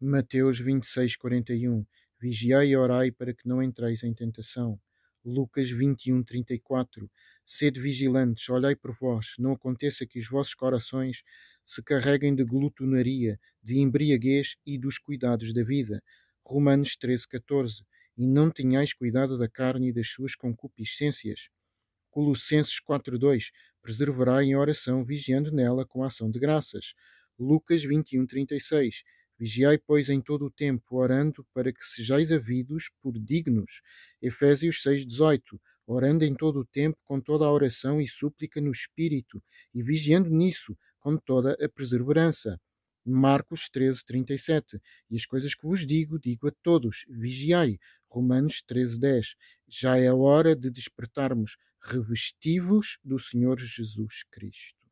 Mateus 26, 41. Vigiai e orai para que não entreis em tentação. Lucas 21, 34. Sede vigilantes, olhai por vós, não aconteça que os vossos corações se carreguem de glutonaria, de embriaguez e dos cuidados da vida. Romanos 13, 14. E não tenhais cuidado da carne e das suas concupiscências. Colossenses 4.2 Preservará em oração, vigiando nela com ação de graças. Lucas 21.36 Vigiai, pois, em todo o tempo, orando para que sejais havidos por dignos. Efésios 6.18 Orando em todo o tempo, com toda a oração e súplica no Espírito, e vigiando nisso, com toda a perseverança. Marcos 13, 37. E as coisas que vos digo, digo a todos: vigiai. Romanos 13, 10. Já é hora de despertarmos revestivos do Senhor Jesus Cristo.